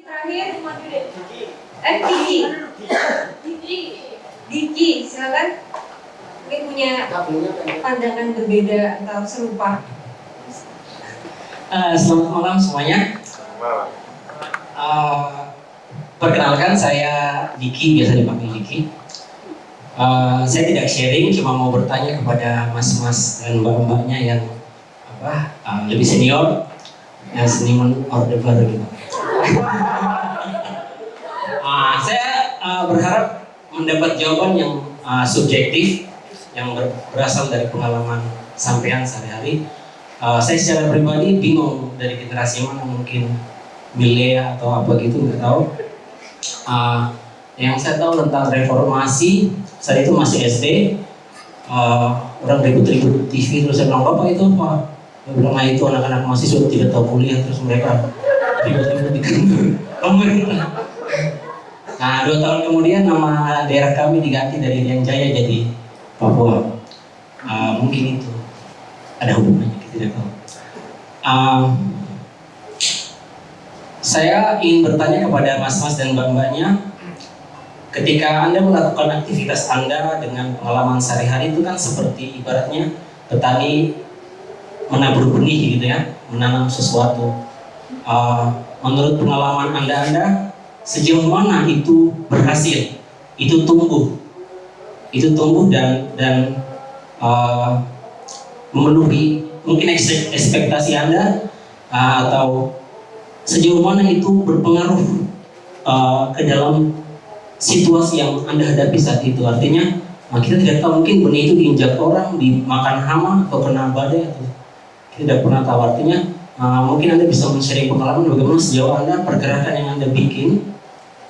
terakhir eh Diki. Diki. Diki. Silakan. Mungkin punya pandangan berbeda atau serupa. Uh, selamat malam semuanya. Uh, perkenalkan saya Diki, biasa dipanggil Diki. Uh, saya tidak sharing, cuma mau bertanya kepada mas-mas dan mbak-mbaknya yang apa uh, lebih senior, yang seniman orde baru gitu. uh, saya uh, berharap mendapat jawaban yang uh, subjektif, yang ber berasal dari pengalaman sampean sehari-hari. Uh, saya secara pribadi bingung dari generasi mana mungkin milea atau apa gitu nggak tahu. Uh, yang saya tahu tentang reformasi saat itu masih SD uh, orang ribut-ribut TV terus saya bilang bapak itu apa? Bilang nah itu anak-anak mahasiswa tidak tahu kuliah. Terus mereka ribut-ribut di kantor nah dua tahun kemudian nama daerah kami diganti dari Rian Jaya jadi Papua uh, mungkin itu ada hubungannya tidak tahu. Uh, saya ingin bertanya kepada mas-mas dan mbak-mbaknya, ketika anda melakukan aktivitas anda dengan pengalaman sehari-hari itu kan seperti ibaratnya petani menabur benih gitu ya, menanam sesuatu. Uh, menurut pengalaman anda anda sejauh mana itu berhasil, itu tumbuh, itu tumbuh dan dan uh, memenuhi mungkin ekspektasi Anda uh, atau sejauh mana itu berpengaruh uh, ke dalam situasi yang Anda hadapi saat itu. Artinya uh, kita tidak tahu mungkin benih itu diinjak orang, dimakan hama atau kena badai atau kita tidak pernah tahu. Artinya uh, mungkin Anda bisa men-sharing pengalaman bagaimana sejauh Anda pergerakan yang Anda bikin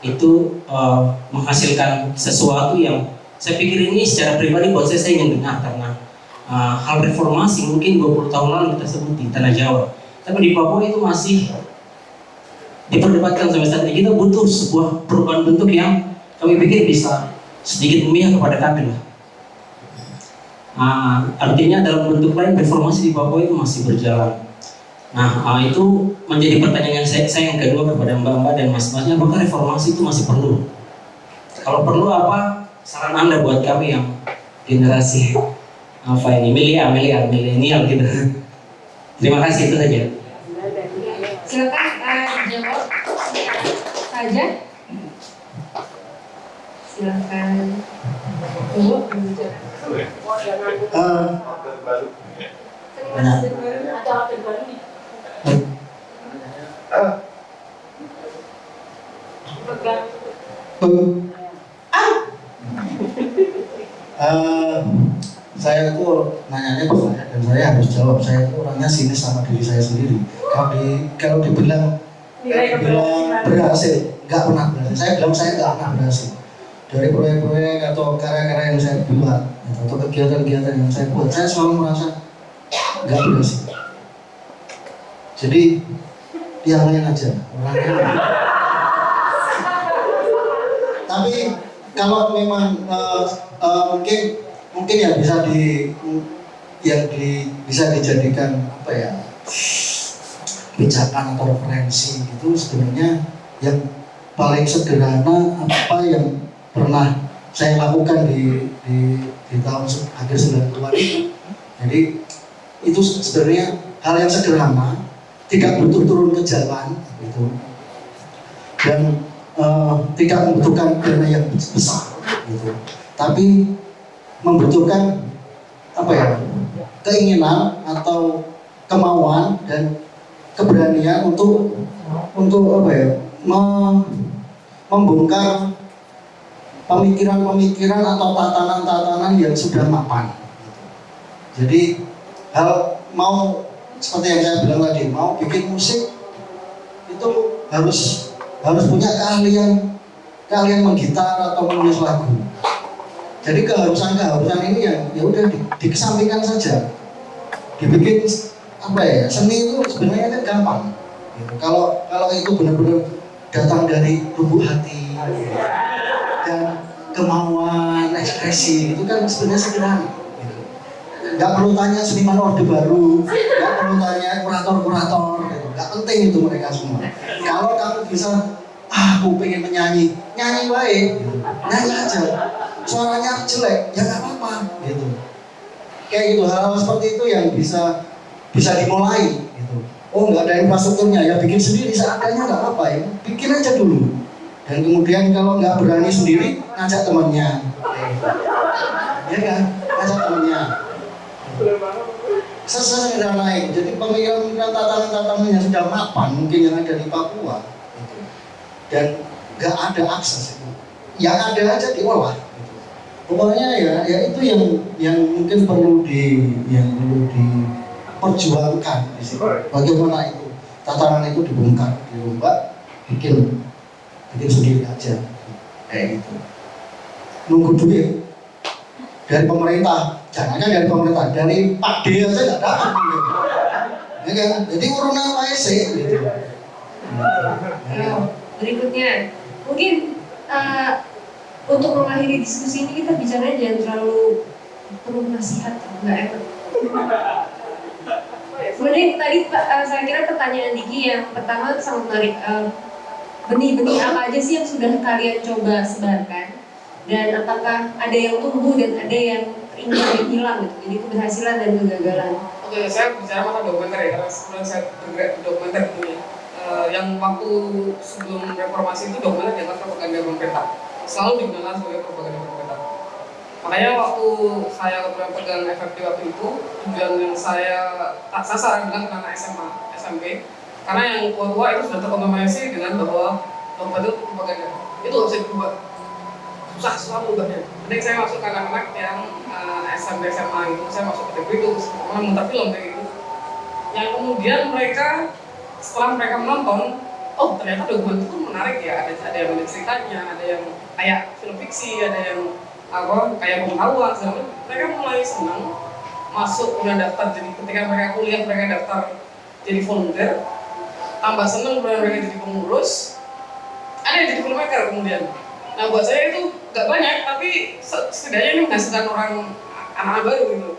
itu uh, menghasilkan sesuatu yang saya pikir ini secara pribadi buat saya saya ingin dengar karena uh, hal reformasi mungkin 20 tahun lalu kita sebut di Tanah Jawa. Tapi di Papua itu masih diperdebatkan sampai saat ini. Kita butuh sebuah perubahan bentuk yang kami pikir bisa sedikit memihak kepada kami lah. Uh, artinya dalam bentuk lain reformasi di Papua itu masih berjalan. Nah uh, itu menjadi pertanyaan saya, saya yang kedua kepada mbak-mbak dan mas-masnya, apakah reformasi itu masih perlu? Kalau perlu apa? Saran anda buat kami yang generasi apa ini milia milia milenial gitu. Terima kasih itu saja. Silakan uh, jawab. Saja. Silakan. Ibu uh, banyak uh, saya itu nanyanya ke saya dan saya harus jawab. Saya itu orangnya sinis sama diri saya sendiri. Kalau di kalau dibilang dibilang berhasil nggak pernah berhasil. Saya bilang saya nggak pernah berhasil. Dari proyek-proyek atau karya-karya yang saya buat atau kegiatan-kegiatan yang saya buat saya selalu merasa nggak berhasil. Jadi lain aja. Tapi kalau memang uh, uh, mungkin mungkin yang bisa di yang di bisa dijadikan apa ya pijakan atau referensi itu sebenarnya yang paling sederhana apa yang pernah saya lakukan di di, di tahun akhir 90-an itu. Jadi itu sebenarnya hal yang sederhana tidak butuh turun ke jalan gitu dan uh, tidak membutuhkan dana yang besar gitu tapi membutuhkan apa ya keinginan atau kemauan dan keberanian untuk untuk apa ya membongkar pemikiran-pemikiran atau tatanan-tatanan yang sudah mapan. Jadi hal mau seperti yang saya bilang tadi mau bikin musik itu harus harus punya keahlian keahlian menggitar atau menulis lagu jadi keharusan-keharusan ini yang ya udah di, dikesampingkan saja. Dibikin apa ya? Seni itu sebenarnya kan gampang. Gitu. Kalau kalau itu benar-benar datang dari lubuk hati dan kemauan ekspresi itu kan sebenarnya sederhana. Gitu. Gak perlu tanya seniman orde baru, gak perlu tanya kurator-kurator, gitu. gak penting itu mereka semua. Kalau kamu bisa ah aku pengen menyanyi. Nyanyi baik nyanyi aja. Suaranya jelek ya nggak apa-apa gitu. Kayak gitu hal-hal seperti itu yang bisa bisa dimulai gitu. Oh nggak ada infrastrukturnya ya bikin sendiri. Seadanya nggak apa ya. Bikin aja dulu. Dan kemudian kalau nggak berani sendiri ngajak temannya. Ya kan? Ngajak temannya sesederhana itu jadi pemikiran-pemikiran tatanan-tatanan yang sudah mapan mungkin yang ada di Papua. Gitu. dan nggak ada akses itu. Yang ada aja diolah gitu. pokoknya ya ya itu yang yang mungkin perlu di yang perlu diperjuangkan di situ. Bagaimana itu? Tatanan itu dibongkar dirombak bikin bikin sendiri aja. Kayak gitu. Nunggu duit dari pemerintah. Jangannya dari pemerintah. Dari Pak D aja nggak dapat. Ya kan? Jadi urunan PSC gitu Nah, berikutnya. Mungkin eh, untuk mengakhiri diskusi ini kita bicara jangan terlalu perlu nasihat nggak enak. Kemudian tadi eh, saya kira pertanyaan Diki yang pertama sangat menarik. Eh, benih-benih apa aja sih yang sudah kalian coba sebarkan dan apakah ada yang tumbuh dan ada yang yang hilang gitu jadi keberhasilan dan kegagalan Oke, saya bicara masalah dokumenter ya, karena sebelum saya bergerak di dokumenter dulu. Eh, yang waktu sebelum reformasi itu dokumenter dianggap propaganda pemerintah. Selalu digunakan sebagai propaganda pemerintah. Makanya waktu saya pegang FFP waktu itu, tujuan yang saya tak sasar ke anak SMA, SMP. Karena yang tua-tua itu sudah terkontaminasi dengan bahwa dokumenter itu propaganda. Itu harus diubah susah susah berubahnya. Mending saya masuk ke anak-anak yang uh, SMP SMA gitu, saya masuk ke degree itu, malah muter film kayak gitu. Yang kemudian mereka setelah mereka menonton, oh ternyata dokumen itu menarik ya, ada ada yang ada ceritanya, ada yang kayak film fiksi, ada yang apa kayak pengetahuan, segala mereka mulai senang masuk kemudian daftar. Jadi ketika mereka kuliah mereka daftar jadi volunteer. Tambah kemudian mereka jadi pengurus. Ada yang jadi filmmaker kemudian. Nah buat saya itu gak banyak, tapi setidaknya ini menghasilkan orang anak-anak baru gitu.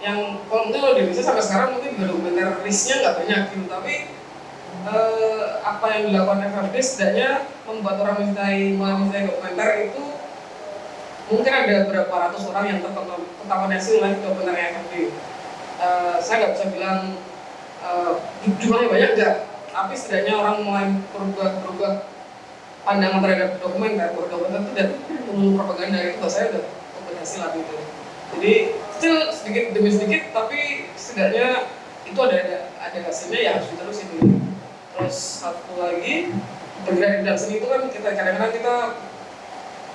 Yang kalau mungkin kalau di Indonesia sampai sekarang mungkin juga dokumenter listnya nggak banyak gitu, tapi eh, apa yang dilakukan FFD setidaknya membuat orang mencintai mulai mencintai dokumenter itu mungkin ada berapa ratus orang yang terkontaminasi oleh dokumenter FFD. Eh, saya nggak bisa bilang eh, jumlahnya banyak nggak, tapi setidaknya orang mulai berubah berubah pandangan terhadap dokumenter bahwa dokumenter itu dan umum propaganda itu buat saya udah keberhasilan gitu. Jadi still sedikit demi sedikit tapi setidaknya itu ada ada, ada hasilnya ya harus diterusin dulu terus satu lagi bergerak di dalam seni itu kan kita kadang-kadang kita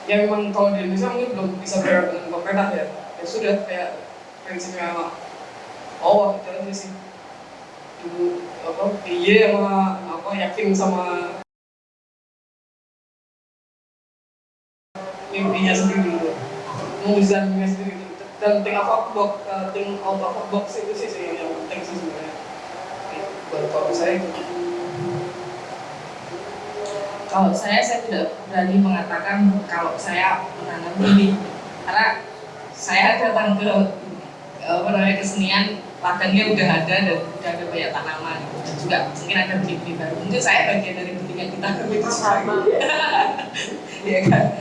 yang memang kalau di Indonesia mungkin belum bisa bergerak dengan pemerintah ya. Ya sudah kayak prinsipnya oh itu aja sih. Dulu apa iya sama apa yakin sama mimpinya sendiri. Gitu menguzannya sendiri. Gitu. dan think out of box uh, think out of box itu sih sih yang penting sih sebenarnya. Buat kalau saya itu. Kalau saya saya tidak berani mengatakan kalau saya menanam ini. Karena saya datang ke apa namanya kesenian ladangnya udah ada dan udah ada banyak tanaman. Gitu. dan juga mungkin ada benih-benih baru. Mungkin saya bagian dari benih yang kita. Itu sama. Ya kan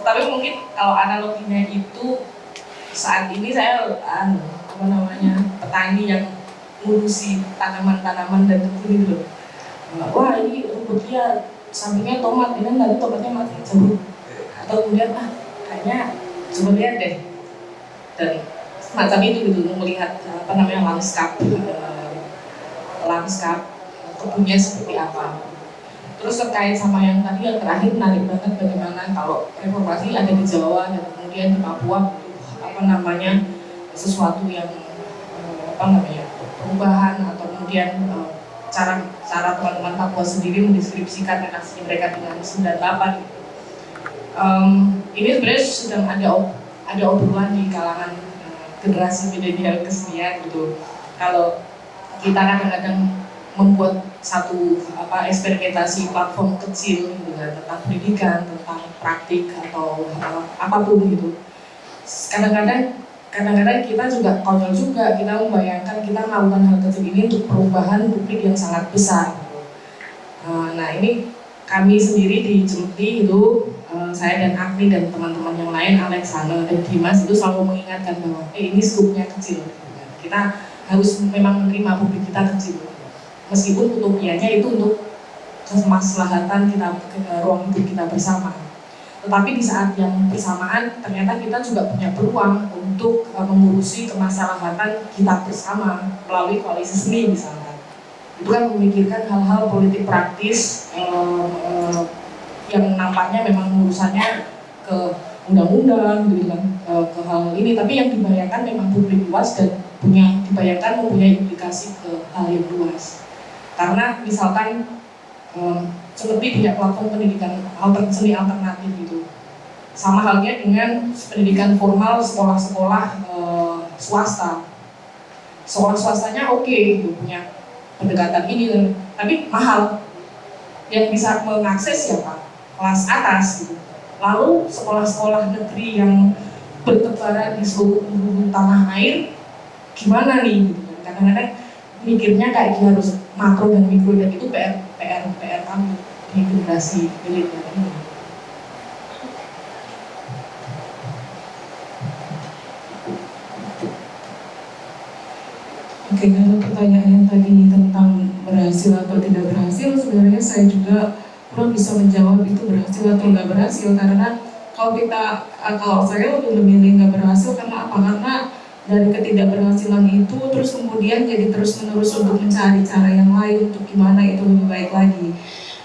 tapi mungkin kalau analoginya itu saat ini saya anu, apa namanya petani yang ngurusi tanaman-tanaman dan kebun itu wah ini rumput liar sampingnya tomat ini nanti tomatnya mati jauh atau kemudian ah kayaknya coba lihat deh. Dan semacam itu gitu melihat apa namanya lanskap eh, lanskap kebunnya seperti apa Terus terkait sama yang tadi yang terakhir menarik banget bagaimana kalau reformasi ada di Jawa dan kemudian di Papua butuh apa namanya sesuatu yang eh, apa namanya perubahan atau kemudian eh, cara cara teman-teman Papua sendiri mendeskripsikan relasi mereka dengan 98 gitu. Um, ini sebenarnya sedang ada ada obrolan di kalangan uh, generasi milenial kesenian gitu. Kalau kita kadang-kadang membuat satu apa eksperimentasi platform kecil gitu kan tentang pendidikan, tentang praktik atau uh, apa pun gitu. Kadang-kadang kadang-kadang kita juga konyol juga kita membayangkan kita melakukan hal kecil ini untuk perubahan publik yang sangat besar. Gitu. Eh, nah ini kami sendiri di Cemeti itu eh, saya dan Agni dan teman-teman yang lain Alexander dan Dimas itu selalu mengingatkan bahwa eh ini skupnya kecil kita harus memang menerima publik kita kecil meskipun utopianya itu untuk kemaslahatan kita ke ruang hidup kita bersama. Tetapi di saat yang bersamaan ternyata kita juga punya peluang untuk uh, mengurusi kemaslahatan kita bersama melalui koalisi seni misalnya. Itu kan memikirkan hal-hal politik praktis uh, uh, yang nampaknya memang urusannya ke undang-undang gitu kan uh, ke hal ini. Tapi yang dibayangkan memang publik luas dan punya dibayangkan mempunyai implikasi ke hal yang luas karena misalkan um, seperti punya platform pendidikan alter, seni alternatif gitu. Sama halnya dengan pendidikan formal sekolah-sekolah uh, swasta. Sekolah swastanya oke okay, gitu punya pendekatan ini tapi mahal. Yang bisa mengakses siapa? Kelas atas gitu. Lalu sekolah-sekolah negeri yang bertebaran di seluruh tanah air gimana nih? Gitu kadang-kadang mikirnya kayak gitu harus makro dan mikro dan itu PR PR PR kami di generasi milenial ini. Oke, kalau pertanyaan yang tadi tentang berhasil atau tidak berhasil, sebenarnya saya juga kurang bisa menjawab itu berhasil atau nggak berhasil karena kalau kita, kalau saya lebih memilih nggak berhasil karena apa? Karena dari ketidakberhasilan itu terus kemudian jadi terus menerus untuk mencari cara yang lain untuk gimana itu lebih baik lagi.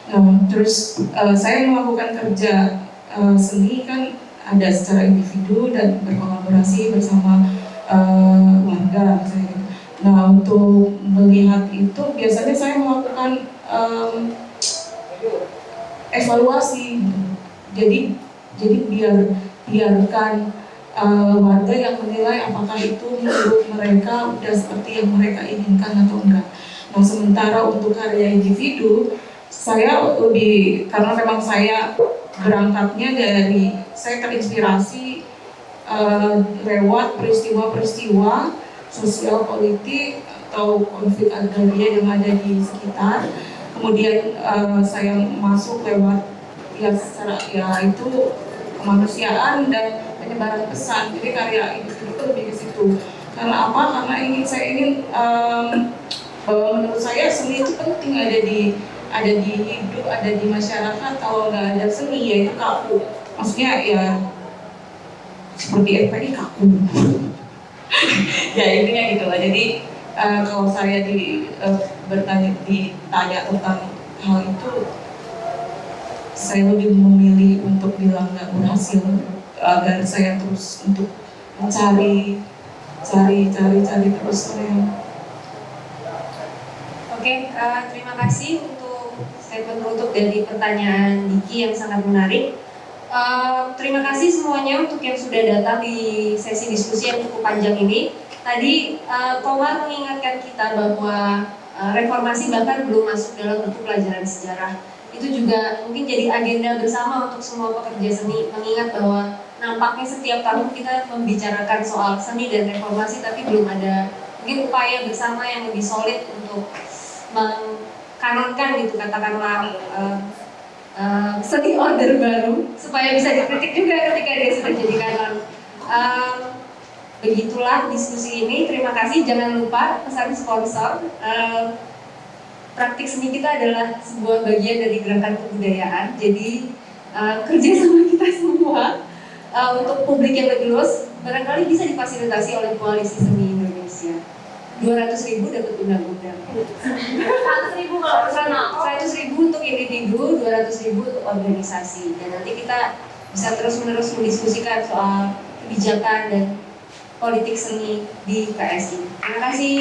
Nah, terus uh, saya melakukan kerja uh, seni kan ada secara individu dan berkolaborasi bersama uh, warga misalnya gitu. Nah untuk melihat itu biasanya saya melakukan um, evaluasi. Jadi jadi biar biarkan uh, warga yang menilai apakah itu menurut mereka sudah seperti yang mereka inginkan atau enggak. Nah sementara untuk karya individu saya lebih karena memang saya berangkatnya dari saya terinspirasi uh, lewat peristiwa-peristiwa sosial politik atau konflik agraria yang ada di sekitar. Kemudian uh, saya masuk lewat ya secara ya itu kemanusiaan dan penyebaran pesan. Jadi karya ini itu lebih ke situ. Karena apa? Karena ingin saya ingin um, bahwa menurut saya seni itu penting ada di ada di hidup, ada di masyarakat. Kalau nggak ada seni ya itu kaku. Maksudnya ya seperti FPI kaku. ya intinya gitu lah jadi uh, kalau saya di uh, bertanya ditanya tentang hal itu saya lebih memilih untuk bilang nggak berhasil agar saya terus untuk mencari cari cari cari terus saya Oke, uh, terima kasih untuk statement penutup dari pertanyaan Diki yang sangat menarik. Uh, terima kasih semuanya untuk yang sudah datang di sesi diskusi yang cukup panjang ini. Tadi uh, Komar mengingatkan kita bahwa reformasi bahkan belum masuk dalam bentuk pelajaran sejarah. Itu juga mungkin jadi agenda bersama untuk semua pekerja seni mengingat bahwa nampaknya setiap tahun kita membicarakan soal seni dan reformasi tapi belum ada mungkin upaya bersama yang lebih solid untuk mengkanonkan gitu katakanlah uh, uh, seni order baru supaya bisa dikritik juga ketika dia sudah jadi kanon. Uh, begitulah diskusi ini. Terima kasih. Jangan lupa pesan sponsor. Uh, praktik seni kita adalah sebuah bagian dari gerakan kebudayaan. Jadi uh, kerja sama kita semua uh, untuk publik yang lebih luas barangkali bisa difasilitasi oleh koalisi seni Indonesia. 200 ribu dapat undang-undang 100 ribu kalau personal 100 ribu untuk individu 200 ribu untuk organisasi. Dan nanti kita bisa terus-menerus mendiskusikan soal kebijakan dan politik seni di PSI terima kasih